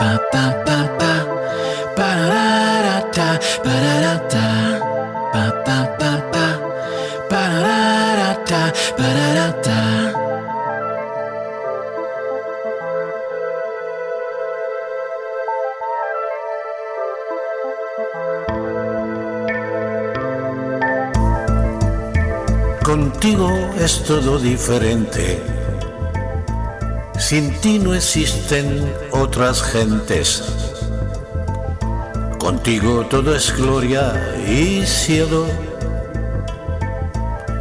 Pa pa pa pa. Pararata pararata. Pa pa pa pa. Pararata pararata. Contigo es todo diferente. Sin ti no existen otras gentes. Contigo todo es gloria y cielo.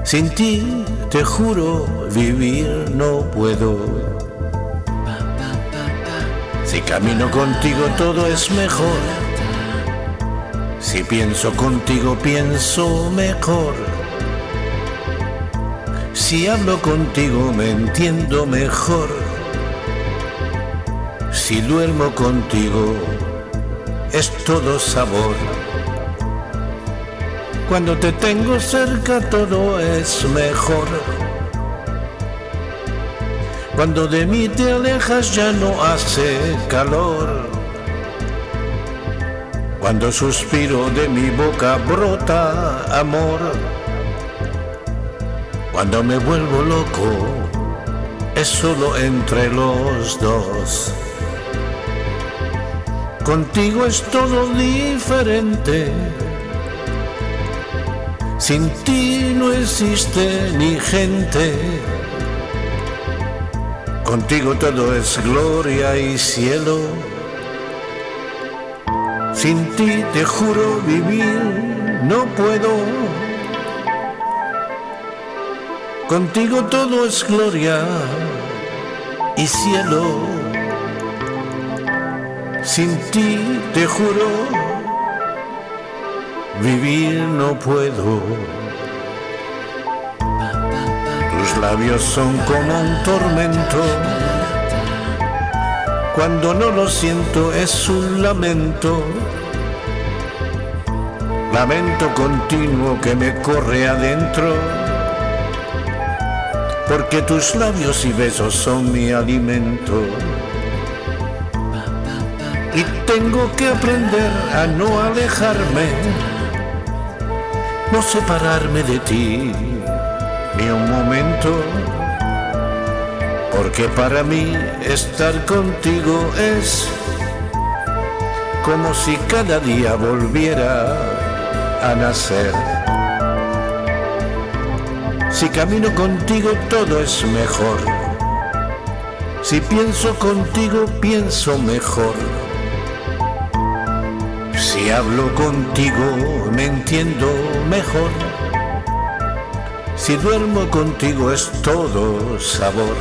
Sin ti, te juro, vivir no puedo. Si camino contigo todo es mejor. Si pienso contigo pienso mejor. Si hablo contigo me entiendo mejor. Si duermo contigo es todo sabor. Cuando te tengo cerca todo es mejor. Cuando de mí te alejas ya no hace calor. Cuando suspiro de mi boca brota amor. Cuando me vuelvo loco es solo entre los dos. Contigo es todo diferente. Sin ti no existe ni gente. Contigo todo es gloria y cielo. Sin ti te juro vivir no puedo. Contigo todo es gloria y cielo. Sin ti te juro, vivir no puedo. Tus labios son como un tormento. Cuando no lo siento es un lamento. Lamento continuo que me corre adentro porque tus labios y besos son mi alimento. Y tengo que aprender a no alejarme, no separarme de ti ni un momento, porque para mí estar contigo es como si cada día volviera a nacer. Si camino contigo todo es mejor. Si pienso contigo pienso mejor. Si hablo contigo me entiendo mejor. Si duermo contigo es todo sabor.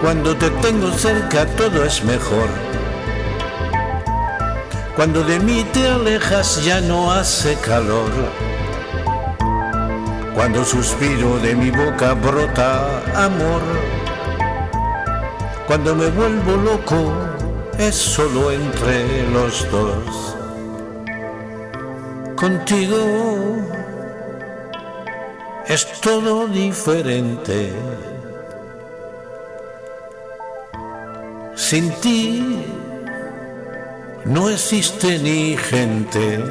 Cuando te tengo cerca todo es mejor. Cuando de mí te alejas ya no hace calor. Cuando suspiro de mi boca brota amor. Cuando me vuelvo loco es solo entre los dos. Contigo es todo diferente. Sin ti no existe ni gente.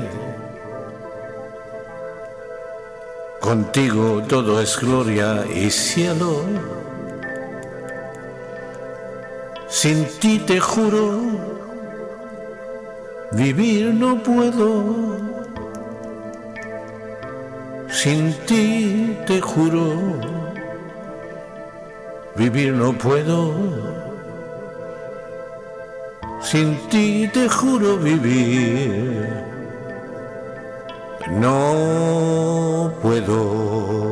Contigo todo es gloria y cielo. Sin ti te juro, vivir no puedo. Sin ti te juro, vivir no puedo. Sin ti te juro vivir no puedo.